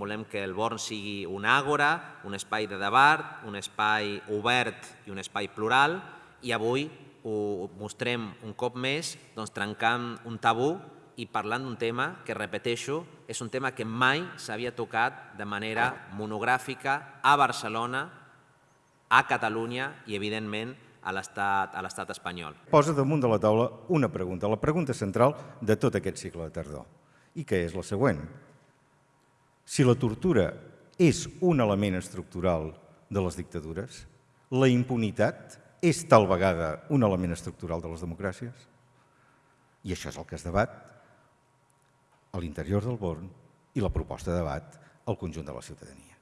volem que el Born sigui un àgora, un espai de debat, un espai obert i un espai plural, i avui ho mostrem un cop més doncs, trencant un tabú i parlant d'un tema que, repeteixo, és un tema que mai s'havia tocat de manera monogràfica a Barcelona, a Catalunya i, evidentment, a l'estat espanyol. Posa damunt de la taula una pregunta, la pregunta central de tot aquest cicle de tardor, i que és la següent. Si la tortura és un element estructural de les dictadures, la impunitat és tal vegada un element estructural de les democràcies? I això és el que es debat a l'interior del Born i la proposta de debat al conjunt de la ciutadania.